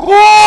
Oh!